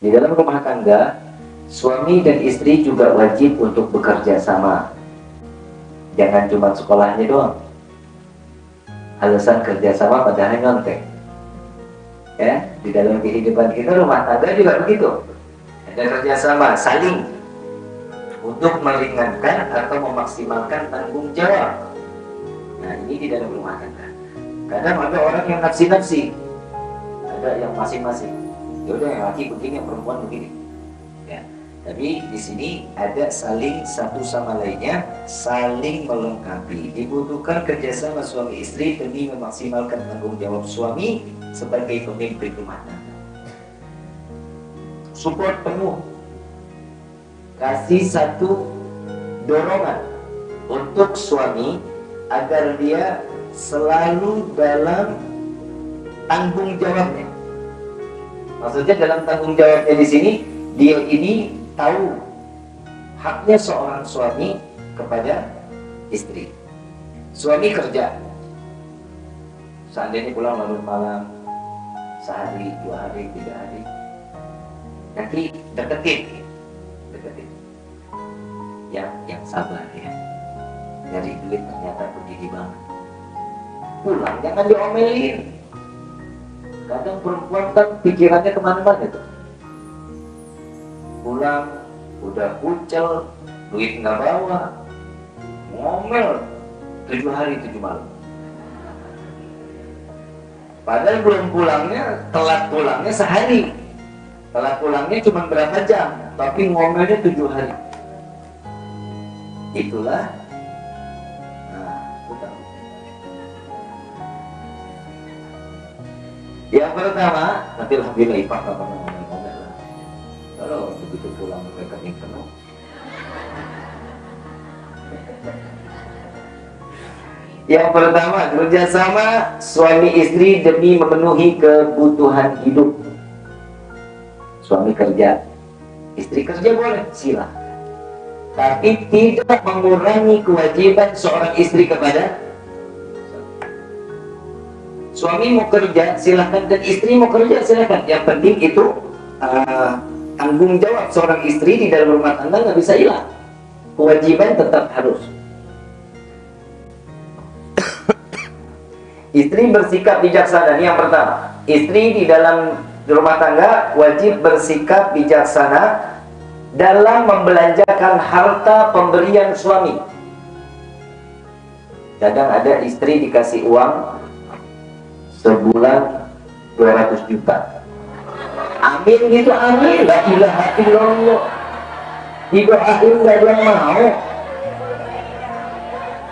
Di dalam rumah tangga, suami dan istri juga wajib untuk bekerja sama. Jangan cuma sekolahnya doang. Alasan kerjasama padahal nyontek. Ya, di dalam kehidupan kita rumah tangga juga begitu. Ada kerjasama, saling untuk meringankan atau memaksimalkan tanggung jawab. Nah, ini di dalam rumah tangga. Kadang ada orang yang nafsi-nafsi, ada yang masing-masing ya udah yang laki begini yang perempuan begini ya. Tapi di sini ada saling satu sama lainnya saling melengkapi. Dibutuhkan kerjasama suami istri demi memaksimalkan tanggung jawab suami sebagai pemimpin rumah tangga. Support penuh. Kasih satu dorongan untuk suami agar dia selalu dalam tanggung jawabnya Maksudnya dalam tanggung jawabnya di sini dia ini tahu haknya seorang suami kepada istri. Suami kerja, seandainya pulang larut malam, sehari, dua hari, tiga hari, nanti deketin, deketin. Yang yang sabar ya, dari duit ternyata begini banget. Pulang jangan diomelin kadang perempuan kan pikirannya ke mana-mana tuh. Pulang udah kucel duit nggak bawa. Ngomel tujuh hari tujuh malam. Padahal belum pulangnya telat pulangnya sehari. Telat pulangnya cuma berapa jam tapi ngomelnya tujuh hari. Itulah Yang pertama, tapi alhamdulillah Ipah gak pernah ngomel-ngomel lah. Kalau begitu pulang ke rekening penuh. Yang pertama, kerjasama suami istri demi memenuhi kebutuhan hidup. Suami kerja, istri kerja boleh, sila. Tapi tidak mengurangi kewajiban seorang istri kepada suami mau kerja silahkan dan istri mau kerja silahkan yang penting itu uh, tanggung jawab seorang istri di dalam rumah tangga nggak bisa hilang. Kewajiban tetap harus. Istri bersikap bijaksana. Ini yang pertama. Istri di dalam rumah tangga wajib bersikap bijaksana dalam membelanjakan harta pemberian suami. Kadang ada istri dikasih uang sebulan 200 juta. Amin gitu amin. La ilaha illallah. Didoain gak ada yang mau.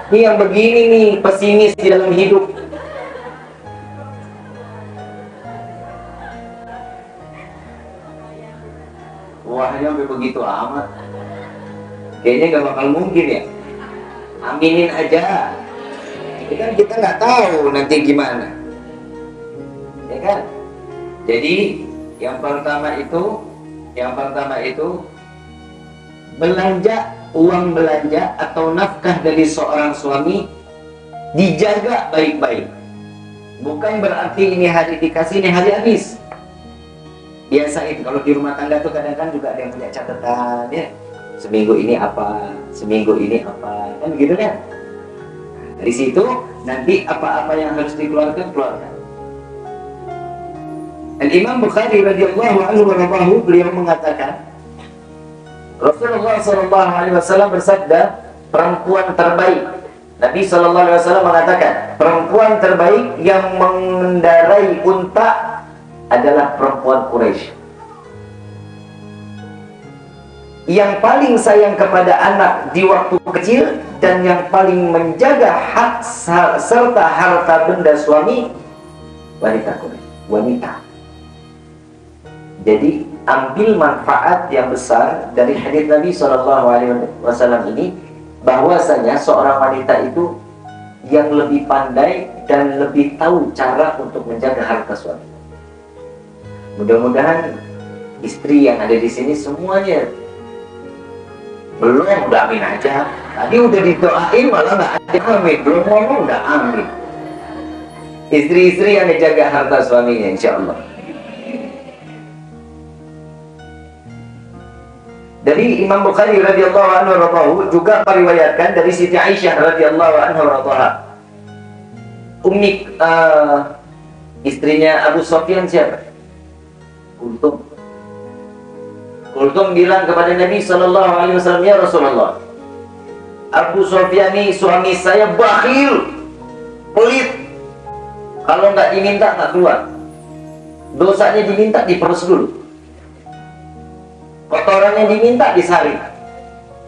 Ini yang begini nih pesimis di dalam hidup. Wah sampai begitu amat. Kayaknya gak bakal mungkin ya. Aminin aja. Kan kita nggak tahu nanti gimana ya kan? Jadi yang pertama itu yang pertama itu belanja uang belanja atau nafkah dari seorang suami dijaga baik-baik. Bukan berarti ini hari dikasih ini hari habis. Biasain kalau di rumah tangga tuh kadang-kadang juga ada yang punya catatan ya. Seminggu ini apa seminggu ini apa kan begitu kan? Dari situ nanti apa-apa yang harus dikeluarkan keluarkan dan Imam Bukhari radhiyallahu anhu warahmatuhu beliau mengatakan Rasulullah sallallahu alaihi wasallam bersabda perempuan terbaik. Nabi sallallahu alaihi wasallam mengatakan perempuan terbaik yang mengendarai unta adalah perempuan Quraisy. Yang paling sayang kepada anak di waktu kecil dan yang paling menjaga hak serta harta benda suami wanita Quraisy. Wanita jadi ambil manfaat yang besar dari hadis Nabi Shallallahu Alaihi Wasallam ini, bahwasanya seorang wanita itu yang lebih pandai dan lebih tahu cara untuk menjaga harta suami. Mudah-mudahan istri yang ada di sini semuanya belum udah amin aja. Tadi udah didoain malah nggak ada amin, belum ngomong udah amin. Istri-istri yang menjaga harta suaminya, insya Allah. Dari Imam Bukhari radhiyallahu anhu radhahu juga meriwayatkan dari Siti Aisyah radhiyallahu anha radhaha. Ummi uh, istrinya Abu Sofyan siapa? Kultum. Kultum bilang kepada Nabi sallallahu alaihi wasallam, "Ya Rasulullah, Abu Sofyan ini suami saya bakhil, pelit. Kalau nggak diminta nggak keluar. Dosanya diminta diperes dulu kotoran yang diminta disaring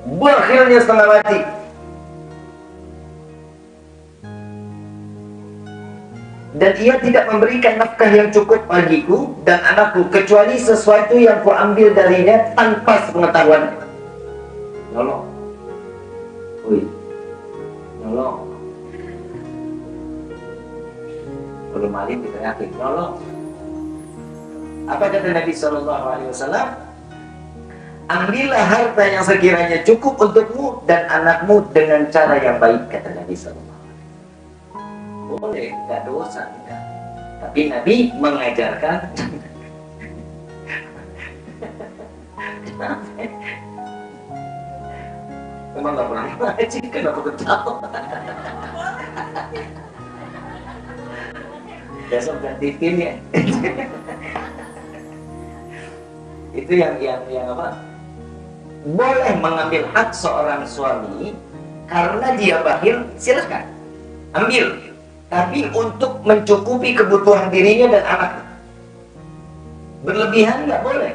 bakhilnya setengah mati. Dan ia tidak memberikan nafkah yang cukup bagiku dan anakku kecuali sesuatu yang kuambil darinya tanpa sepengetahuan. Nolong. Wih nolong. Belum maling diteriakin nolong. Apa kata Nabi Shallallahu Alaihi Wasallam ambillah harta yang sekiranya cukup untukmu dan anakmu dengan cara yang baik kata Nabi Sallallahu boleh nggak dosa enggak tapi Nabi mengajarkan Emang gak pernah ngaji, kenapa ketawa? Besok ganti tim ya. Itu yang yang yang apa? Boleh mengambil hak seorang suami karena dia bakhil, silahkan ambil. Tapi untuk mencukupi kebutuhan dirinya dan anak berlebihan nggak boleh,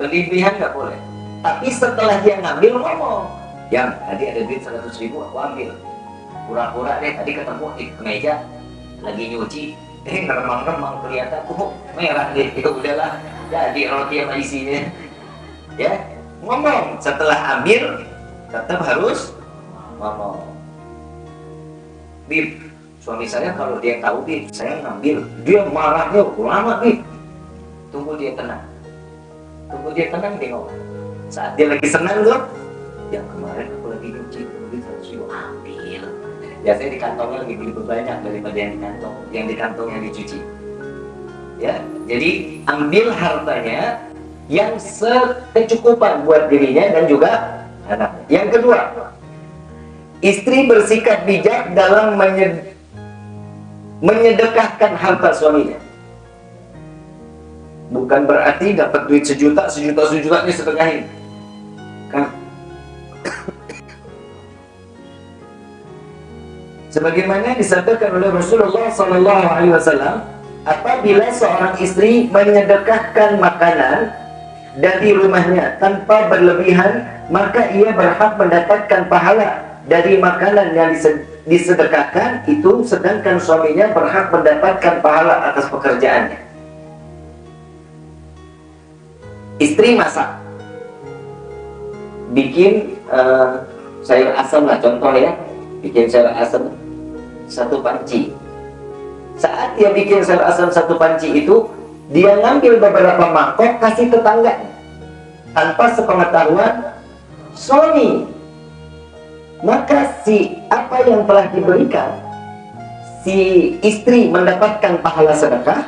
berlebihan nggak boleh. Tapi setelah dia ngambil ngomong, yang tadi ada duit 100 ribu aku ambil, pura-pura deh tadi ketemu di meja lagi nyuci, eh remang-remang kelihatan. Kok merah deh, ya udahlah. Jadi roti sama isinya, ya ngomong. Setelah ambil tetap harus ngomong. Bib suami saya kalau dia tahu Bib saya ngambil. Dia marahnya lama Bib. Tunggu dia tenang. Tunggu dia tenang dia ngomong saat dia lagi senang tuh yang kemarin aku lagi nyuci duit harus yuk ambil. Biasanya di kantongnya lebih lebih banyak daripada yang di kantong yang di kantong yang dicuci. Ya jadi ambil hartanya yang sekecukupan buat dirinya dan juga anak. Yang kedua, istri bersikap bijak dalam menyed menyedekahkan harta suaminya. Bukan berarti dapat duit sejuta, sejuta sejutanya sedekahin. Kan? Sebagaimana disampaikan oleh Rasulullah Sallallahu Alaihi Wasallam, apabila seorang istri menyedekahkan makanan dari rumahnya tanpa berlebihan maka ia berhak mendapatkan pahala dari makanan yang disedekahkan itu sedangkan suaminya berhak mendapatkan pahala atas pekerjaannya. Istri masak. Bikin uh, sayur asam lah contoh ya. Bikin sayur asam satu panci. Saat dia bikin sayur asam satu panci itu dia ngambil beberapa mangkok kasih tetangga. Tanpa sepengetahuan suami. Maka si apa yang telah diberikan si istri mendapatkan pahala sedekah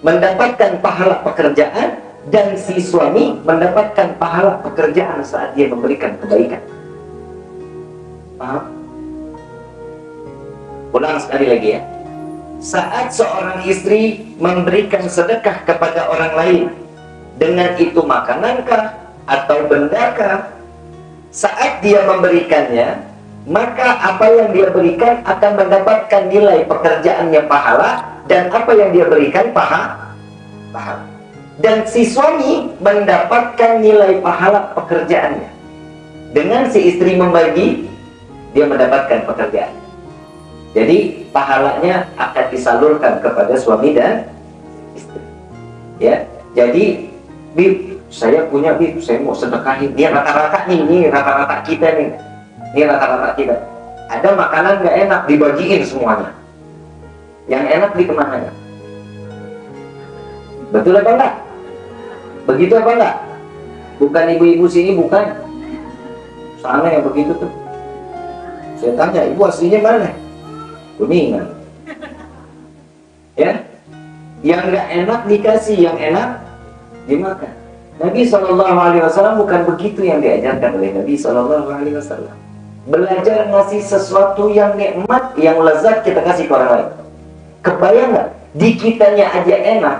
mendapatkan pahala pekerjaan dan si suami mendapatkan pahala pekerjaan saat dia memberikan kebaikan. Paham? ulang sekali lagi ya saat seorang istri memberikan sedekah kepada orang lain. Dengan itu makanankah atau bendakah saat dia memberikannya maka apa yang dia berikan akan mendapatkan nilai pekerjaannya pahala dan apa yang dia berikan pahala pahala. Dan si suami mendapatkan nilai pahala pekerjaannya. Dengan si istri membagi dia mendapatkan pekerjaan jadi pahalanya akan disalurkan kepada suami dan istri. Ya, jadi bib saya punya bib saya mau sedekahin. Ini rata-rata nih, ini rata-rata kita nih, ini rata-rata kita. Ada makanan nggak enak dibagiin semuanya. Yang enak di ke mana? Betul apa enggak? Begitu apa enggak? Bukan ibu-ibu sini bukan. Sana yang begitu tuh. Saya tanya, ibu aslinya mana? Kuningan ya yang nggak enak dikasih yang enak dimakan Nabi Shallallahu Alaihi Wasallam bukan begitu yang diajarkan oleh Nabi Shallallahu Alaihi Wasallam. Belajar ngasih sesuatu yang nikmat, yang lezat kita kasih ke orang lain. Kebayang nggak? Di kitanya aja enak,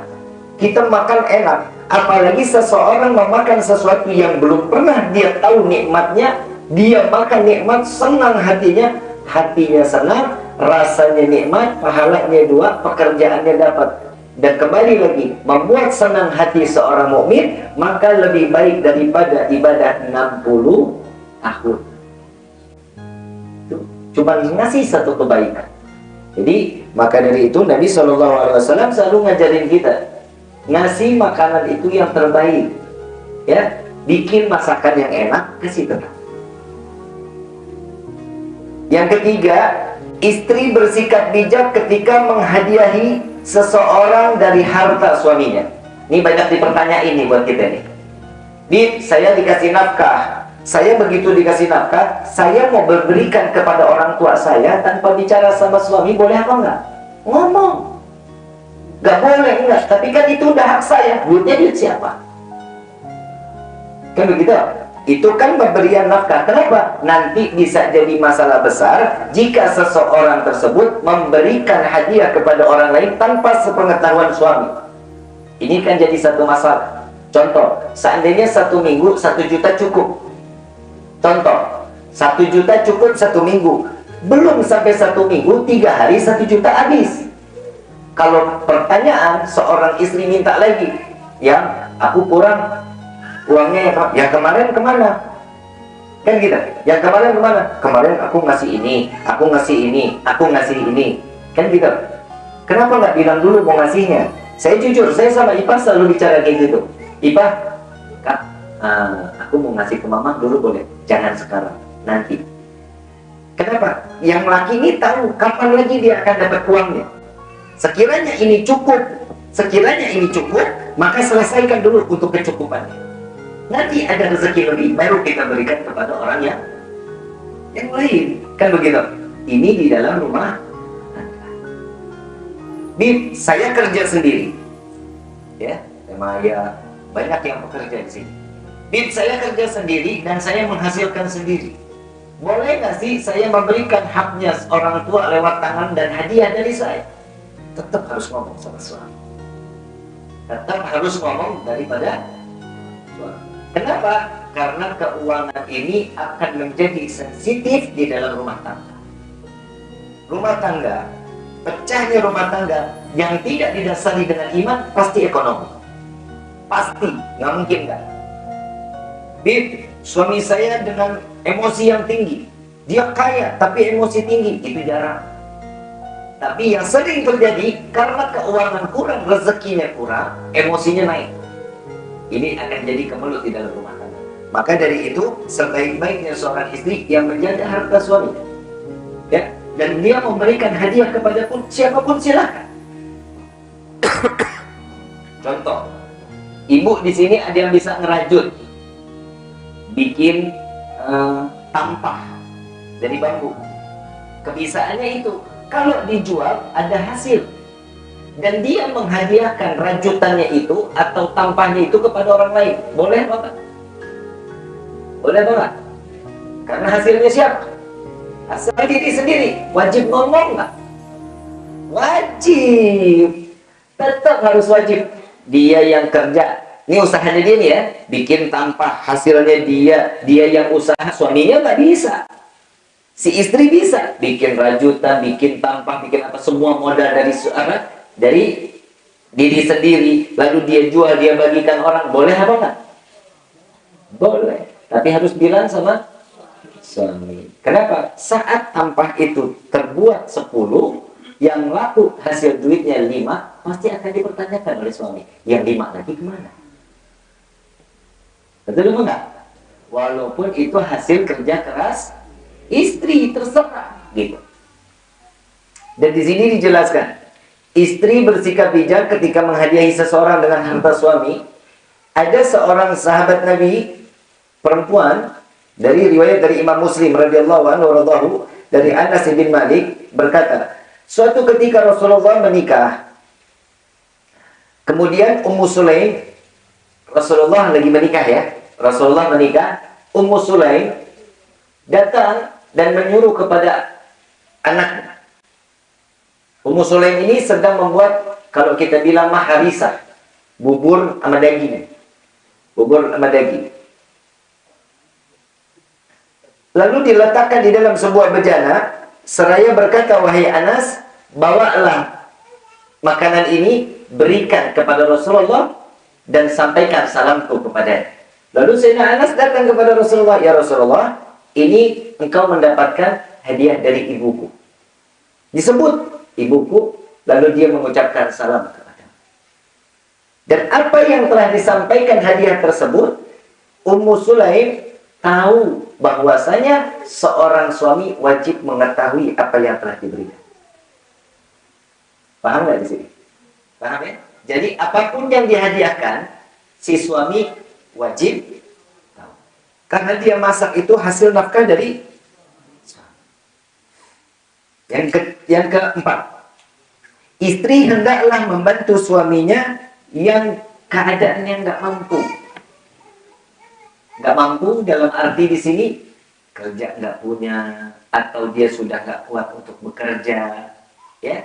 kita makan enak. Apalagi seseorang memakan sesuatu yang belum pernah dia tahu nikmatnya, dia makan nikmat, senang hatinya, hatinya senang, rasanya nikmat, pahalanya dua, pekerjaannya dapat. Dan kembali lagi membuat senang hati seorang mukmin maka lebih baik daripada ibadah 60 tahun. Cuma ngasih satu kebaikan. Jadi maka dari itu Nabi Wasallam selalu ngajarin kita ngasih makanan itu yang terbaik. Ya bikin masakan yang enak kasih tetap. Yang ketiga istri bersikap bijak ketika menghadiahi seseorang dari harta suaminya. Ini banyak dipertanyain nih buat kita nih. Di saya dikasih nafkah. Saya begitu dikasih nafkah, saya mau berikan kepada orang tua saya tanpa bicara sama suami, boleh apa enggak? Ngomong. Gak boleh, enggak. Tapi kan itu udah hak saya. Duitnya duit siapa? Kan begitu? Itu kan pemberian nafkah. Kenapa? Nanti bisa jadi masalah besar jika seseorang tersebut memberikan hadiah kepada orang lain tanpa sepengetahuan suami. Ini kan jadi satu masalah. Contoh, seandainya satu minggu satu juta cukup. Contoh, satu juta cukup satu minggu. Belum sampai satu minggu, tiga hari satu juta habis. Kalau pertanyaan seorang istri minta lagi, yang aku kurang uangnya yang, yang kemarin ke mana? Kan gitu. Yang kemarin ke mana? Kemarin aku ngasih ini aku ngasih ini aku ngasih ini. Kan gitu. Kenapa nggak bilang dulu mau ngasihnya? Saya jujur saya sama Ipa selalu bicara kayak gitu. Ipa kak uh, aku mau ngasih ke mama dulu boleh? Jangan sekarang nanti. Kenapa? Yang laki ini tahu kapan lagi dia akan dapat uangnya. Sekiranya ini cukup sekiranya ini cukup maka selesaikan dulu untuk kecukupannya nanti ada rezeki lebih baru kita berikan kepada orang yang yang lain. Kan begitu? Ini di dalam rumah Bib, saya kerja sendiri. Ya memang ya banyak yang bekerja di sini. Bib, saya kerja sendiri dan saya menghasilkan sendiri. Boleh nggak sih saya memberikan haknya orang tua lewat tangan dan hadiah dari saya? Tetap harus ngomong sama suami. Tetap harus ngomong daripada suami Kenapa? Karena keuangan ini akan menjadi sensitif di dalam rumah tangga. Rumah tangga, pecahnya rumah tangga yang tidak didasari dengan iman pasti ekonomi. Pasti, nggak mungkin nggak. Bib, suami saya dengan emosi yang tinggi. Dia kaya, tapi emosi tinggi. Itu jarang. Tapi yang sering terjadi, karena keuangan kurang, rezekinya kurang, emosinya naik ini akan jadi kemelut di dalam rumah tangga. Maka dari itu, sebaik-baiknya seorang istri yang menjaga harta suami. Ya, dan dia memberikan hadiah kepada pun siapa pun silahkan. Contoh, ibu di sini ada yang bisa ngerajut, bikin uh, tampah dari bambu. Kebisaannya itu, kalau dijual ada hasil dan dia menghadiahkan rajutannya itu atau tampahnya itu kepada orang lain. Boleh apa boleh apa karena hasilnya siapa? Hasil diri sendiri. Wajib ngomong nggak? Wajib. Tetap harus wajib. Dia yang kerja. Ini usahanya dia nih ya. Bikin tampah hasilnya dia. Dia yang usaha. Suaminya nggak bisa. Si istri bisa. Bikin rajutan bikin tampah bikin apa semua modal dari suara dari diri sendiri lalu dia jual dia bagikan orang boleh apa enggak boleh. Tapi harus bilang sama suami. Kenapa? Saat tampah itu terbuat 10 yang laku hasil duitnya 5 pasti akan dipertanyakan oleh suami. Yang 5 lagi ke mana? Betul enggak? Walaupun itu hasil kerja keras istri terserah gitu. Dan di sini dijelaskan Istri bersikap bijak ketika menghadiahi seseorang dengan harta suami. Ada seorang sahabat Nabi perempuan dari riwayat dari Imam Muslim radhiyallahu anhu dari Anas bin Malik berkata, suatu ketika Rasulullah menikah. Kemudian Ummu Sulaim Rasulullah lagi menikah ya. Rasulullah menikah, Ummu Sulaim datang dan menyuruh kepada anaknya. Ummu Sulaim ini sedang membuat kalau kita bilang maharisa, bubur sama daging. Bubur sama daging. Lalu diletakkan di dalam sebuah bejana, seraya berkata, "Wahai Anas, bawalah makanan ini, berikan kepada Rasulullah dan sampaikan salamku kepada Lalu Sayyidina Anas datang kepada Rasulullah, "Ya Rasulullah, ini engkau mendapatkan hadiah dari ibuku." Disebut ibuku, lalu dia mengucapkan salam kepada. Dan apa yang telah disampaikan hadiah tersebut, Ummu Sulaim tahu bahwasanya seorang suami wajib mengetahui apa yang telah diberikan. Paham nggak di sini? Paham ya? Jadi apa pun yang dihadiahkan, si suami wajib tahu. Karena dia masak itu hasil nafkah dari yang ke, yang keempat. Istri hendaklah membantu suaminya yang keadaannya nggak mampu. Nggak mampu dalam arti di sini kerja nggak punya atau dia sudah nggak kuat untuk bekerja, ya.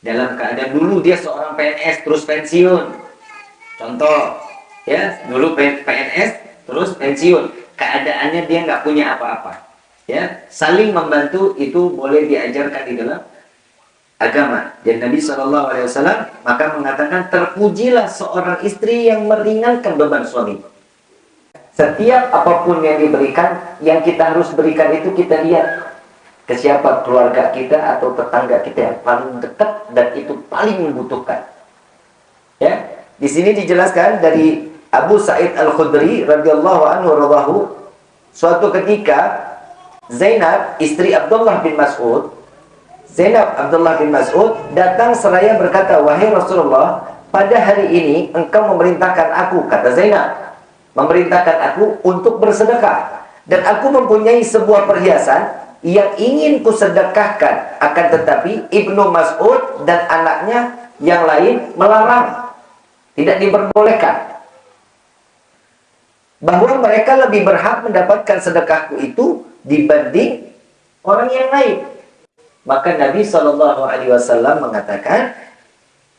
Dalam keadaan dulu dia seorang PNS terus pensiun. Contoh, ya dulu PNS terus pensiun keadaannya dia nggak punya apa-apa ya saling membantu itu boleh diajarkan di dalam agama. Dan Nabi Wasallam maka mengatakan terpujilah seorang istri yang meringankan beban suami. Setiap apa pun yang diberikan yang kita harus berikan itu kita lihat ke siapa keluarga kita atau tetangga kita yang paling dekat dan itu paling membutuhkan. Ya di sini dijelaskan dari Abu Sa'id Al-Khudri radhiyallahu anhu radhahu suatu ketika Zainab istri Abdullah bin Mas'ud. Zainab Abdullah bin Mas'ud datang seraya berkata wahai Rasulullah pada hari ini engkau memerintahkan aku kata Zainab. Memerintahkan aku untuk bersedekah. Dan aku mempunyai sebuah perhiasan yang ingin kusedekahkan. Akan tetapi Ibnu Mas'ud dan anaknya yang lain melarang. Tidak diperbolehkan. Bahwa mereka lebih berhak mendapatkan sedekahku itu dibanding orang yang lain. Maka Nabi Shallallahu Alaihi Wasallam mengatakan,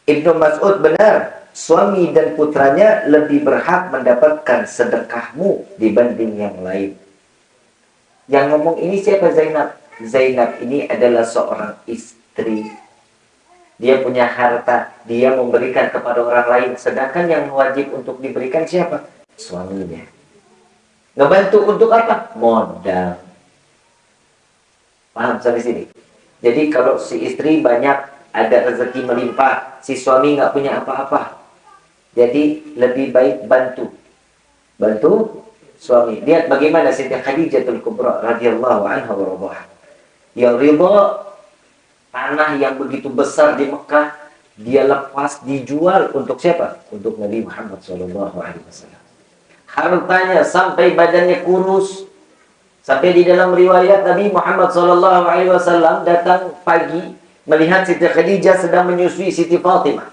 Ibnu Mas'ud benar, suami dan putranya lebih berhak mendapatkan sedekahmu dibanding yang lain. Yang ngomong ini siapa Zainab? Zainab ini adalah seorang istri. Dia punya harta, dia memberikan kepada orang lain. Sedangkan yang wajib untuk diberikan siapa? suaminya. Ngebantu untuk apa? Modal. Paham sampai sini? Jadi kalau si istri banyak ada rezeki melimpah, si suami nggak punya apa-apa. Jadi lebih baik bantu. Bantu suami. Lihat bagaimana Siti Khadijatul Kubra radhiyallahu anha wa Yang ridha tanah yang begitu besar di Mekah dia lepas dijual untuk siapa? Untuk Nabi Muhammad wasallam hartanya sampai badannya kurus. Sampai di dalam riwayat Nabi Muhammad SAW datang pagi melihat Siti Khadijah sedang menyusui Siti Fatimah.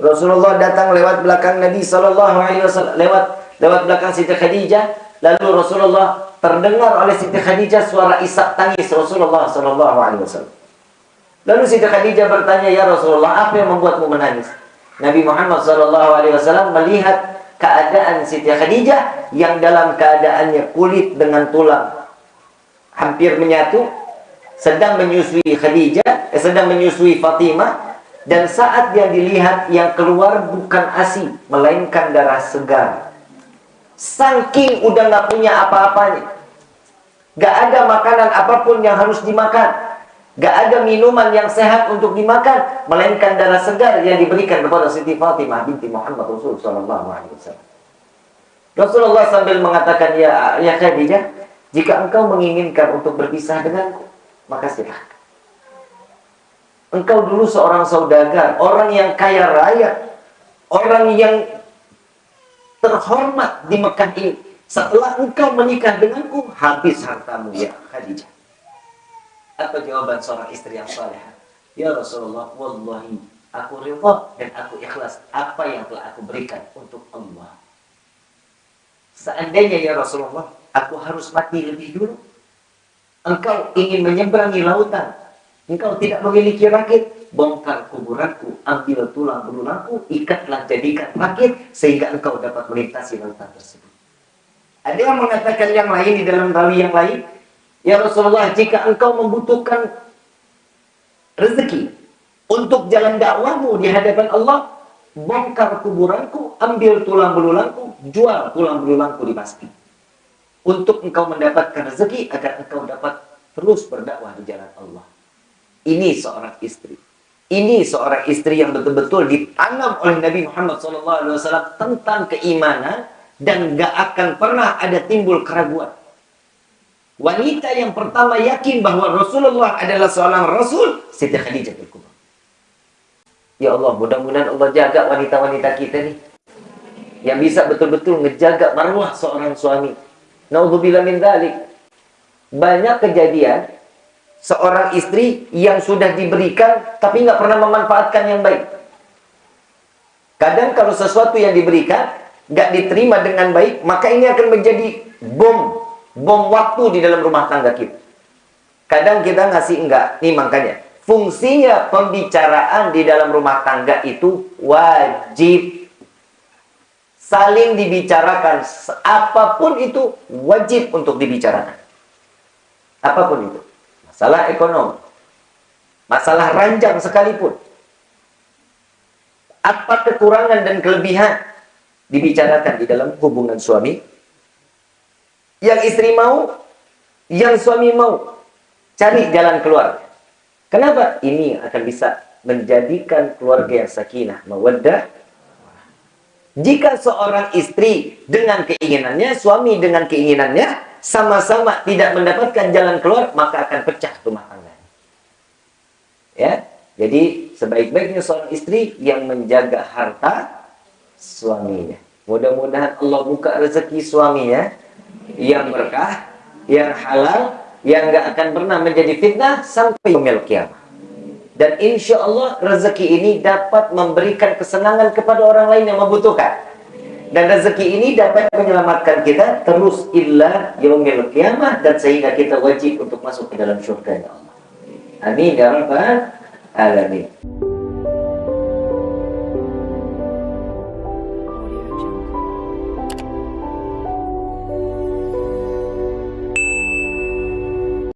Rasulullah datang lewat belakang Nabi SAW lewat lewat belakang Siti Khadijah. Lalu Rasulullah terdengar oleh Siti Khadijah suara isak tangis Rasulullah SAW. Lalu Siti Khadijah bertanya, Ya Rasulullah, apa yang membuatmu menangis? Nabi Muhammad SAW melihat keadaan Siti Khadijah yang dalam keadaannya kulit dengan tulang hampir menyatu sedang menyusui Khadijah eh, sedang menyusui Fatimah dan saat dia dilihat yang keluar bukan ASI melainkan darah segar. Saking udah nggak punya apa-apanya. Gak ada makanan apa pun yang harus dimakan. Gak ada minuman yang sehat untuk dimakan, melainkan darah segar yang diberikan kepada Siti Fatimah binti Muhammad Rasul Sallallahu Alaihi Wasallam. Rasulullah sambil mengatakan, ya, ya Khadijah, jika engkau menginginkan untuk berpisah denganku, maka silahkan. Engkau dulu seorang saudagar, orang yang kaya raya, orang yang terhormat di Mekah ini. Setelah engkau menikah denganku, habis hartamu ya Khadijah. Apa jawaban seorang istri yang saleh? Ya Rasulullah, wallahi aku ridha dan aku ikhlas apa yang telah aku berikan untuk Allah. seandainya ya Rasulullah, aku harus mati lebih dulu. Engkau ingin menyeberangi lautan, engkau tidak memiliki rakit, bongkar kuburanku, ambil tulang belulangku, ikatlah jadikan rakit, sehingga engkau dapat melintasi lautan tersebut. Ada yang mengatakan yang lain di dalam rawi yang lain, Ya Rasulullah, jika engkau membutuhkan rezeki untuk jalan dakwahmu di hadapan Allah, bongkar kuburanku, ambil tulang belulangku, jual tulang belulangku di masjid. Untuk engkau mendapatkan rezeki agar engkau dapat terus berdakwah di jalan Allah. Ini seorang istri. Ini seorang istri yang betul-betul ditanam oleh Nabi Muhammad SAW tentang keimanan dan gak akan pernah ada timbul keraguan. Wanita yang pertama yakin bahwa Rasulullah adalah seorang Rasul, Siti Khadijah Kubra. Ya Allah, mudah-mudahan Allah jaga wanita-wanita kita nih. Yang bisa betul-betul ngejaga marwah seorang suami. Naudzubillah min dalik. Banyak kejadian seorang istri yang sudah diberikan tapi nggak pernah memanfaatkan yang baik. Kadang kalau sesuatu yang diberikan nggak diterima dengan baik, maka ini akan menjadi bom bom waktu di dalam rumah tangga kita. Kadang kita ngasih enggak. Nih makanya, fungsinya pembicaraan di dalam rumah tangga itu wajib. Saling dibicarakan. Apa pun itu wajib untuk dibicarakan. Apa pun itu. Masalah ekonomi. Masalah ranjang sekalipun. Apa kekurangan dan kelebihan dibicarakan di dalam hubungan suami yang istri mau, yang suami mau. Cari jalan keluar. Kenapa? Ini akan bisa menjadikan keluarga yang sakinah, mawaddah. Jika seorang istri dengan keinginannya, suami dengan keinginannya, sama-sama tidak mendapatkan jalan keluar, maka akan pecah rumah tangga. Ya, jadi sebaik-baiknya seorang istri yang menjaga harta suaminya. Mudah-mudahan Allah buka rezeki suaminya yang berkah, yang halal, yang gak akan pernah menjadi fitnah sampai yaumil kiamat. Dan insya Allah rezeki ini dapat memberikan kesenangan kepada orang lain yang membutuhkan. Dan rezeki ini dapat menyelamatkan kita terus illa yaumil kiamat dan sehingga kita wajib untuk masuk ke dalam surga Allah. Amin ya rabbal alamin.